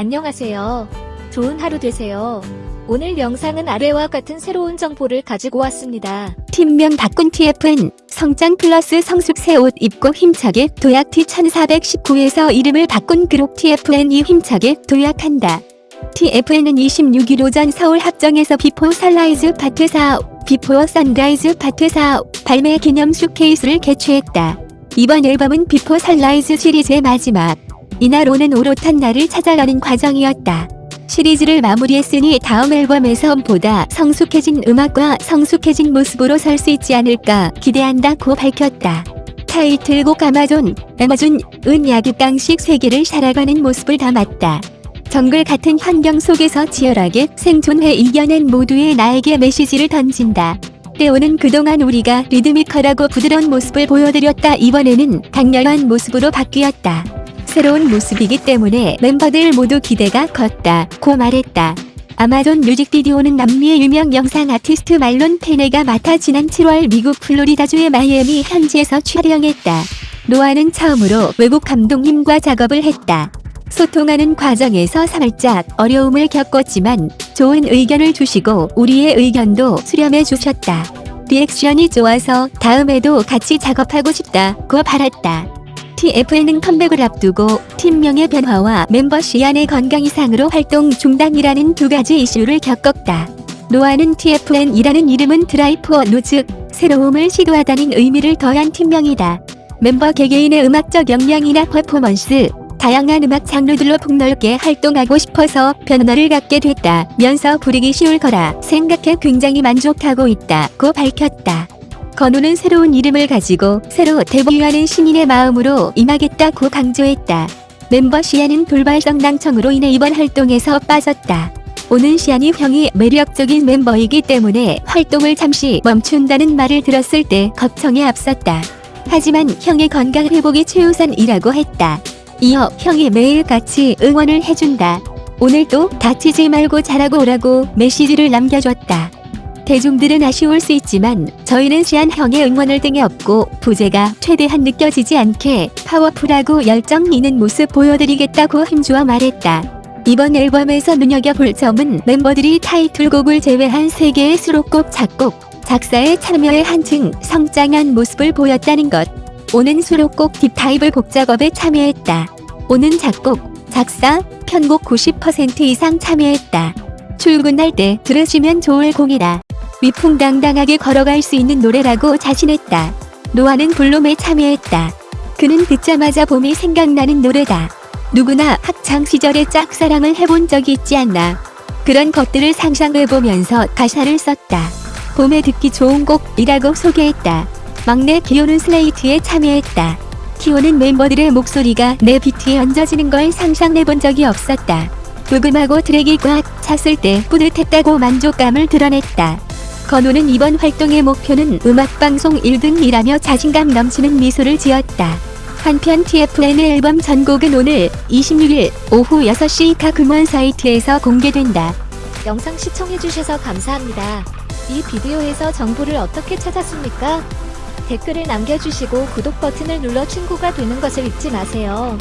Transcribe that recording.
안녕하세요. 좋은 하루 되세요. 오늘 영상은 아래와 같은 새로운 정보를 가지고 왔습니다. 팀명 바꾼 TFN 성장 플러스 성숙 새 옷 입고 힘차게 도약 T1419에서 이름을 바꾼 그룹 TFN이 힘차게 도약한다. TFN은 26일 오전 서울 합정에서 Before Sunrise Part 4, Before Sunrise Part 4 발매 기념 쇼케이스를 개최했다. 이번 앨범은 Before Sunrise 시리즈의 마지막. 이날 오는 오롯한 날을 찾아가는 과정이었다. 시리즈를 마무리했으니 다음 앨범에서 보다 성숙해진 음악과 성숙해진 모습으로 설 수 있지 않을까 기대한다고 밝혔다. 타이틀곡 아마존, 아마존, 은 야극강식 세계를 살아가는 모습을 담았다. 정글 같은 환경 속에서 치열하게 생존해 이겨낸 모두의 나에게 메시지를 던진다. 때오는 그동안 우리가 리드미컬하고 부드러운 모습을 보여드렸다. 이번에는 강렬한 모습으로 바뀌었다. 새로운 모습이기 때문에 멤버들 모두 기대가 컸다. 고 말했다. 아마존 뮤직비디오는 남미의 유명 영상 아티스트 말론 페네가 맡아 지난 7월 미국 플로리다주의 마이애미 현지에서 촬영했다. 노아는 처음으로 외국 감독님과 작업을 했다. 소통하는 과정에서 살짝 어려움을 겪었지만 좋은 의견을 주시고 우리의 의견도 수렴해 주셨다. 리액션이 좋아서 다음에도 같이 작업하고 싶다고 바랐다. TFN은 컴백을 앞두고 팀명의 변화와 멤버 시안의 건강 이상으로 활동 중단이라는 두 가지 이슈를 겪었다. 노아는 TFN이라는 이름은 Try for New, 새로움을 시도하다는 의미를 더한 팀명이다. 멤버 개개인의 음악적 역량이나 퍼포먼스, 다양한 음악 장르들로 폭넓게 활동하고 싶어서 변화를 갖게 됐다면서 부르기 쉬울 거라 생각해 굉장히 만족하고 있다고 밝혔다. 건우는 새로운 이름을 가지고 새로 데뷔하는 신인의 마음으로 임하겠다고 강조했다. 멤버 시안은 돌발 성낭청으로 인해 이번 활동에서 빠졌다. 오는 시안이 형이 매력적인 멤버이기 때문에 활동을 잠시 멈춘다는 말을 들었을 때 걱정에 앞섰다. 하지만 형의 건강 회복이 최우선이라고 했다. 이어 형이 매일 같이 응원을 해준다. 오늘도 다치지 말고 잘하고 오라고 메시지를 남겨줬다. 대중들은 아쉬울 수 있지만 저희는 시안 형의 응원을 등에 업고 부재가 최대한 느껴지지 않게 파워풀하고 열정 있는 모습 보여드리겠다고 힘주어 말했다. 이번 앨범에서 눈여겨볼 점은 멤버들이 타이틀곡을 제외한 3개의 수록곡 작곡, 작사에 참여해 한층 성장한 모습을 보였다는 것. 오는 수록곡 딥타입을 곡 작업에 참여했다. 오는 작곡, 작사, 편곡 90% 이상 참여했다. 출근할 때 들으시면 좋을 곡이다. 위풍당당하게 걸어갈 수 있는 노래라고 자신했다. 노아는 Bloom에 참여했다. 그는 듣자마자 봄이 생각나는 노래다. 누구나 학창 시절에 짝사랑을 해본 적이 있지 않나. 그런 것들을 상상해보면서 가사를 썼다. 봄에 듣기 좋은 곡이라고 소개했다. 막내 키오는 Slate에 참여했다. 키오는 멤버들의 목소리가 내 비트에 얹어지는 걸 상상해본 적이 없었다. 부금하고 트랙이 꽉 찼을 때 뿌듯했다고 만족감을 드러냈다. 건우는 이번 활동의 목표는 음악방송 1등이라며 자신감 넘치는 미소를 지었다. 한편 TFN의 앨범 전곡은 오늘 26일 오후 6시 각 음원 사이트에서 공개된다. 영상 시청해주셔서 감사합니다. 이 비디오에서 정보를 어떻게 찾았습니까? 댓글을 남겨주시고 구독 버튼을 눌러 친구가 되는 것을 잊지 마세요.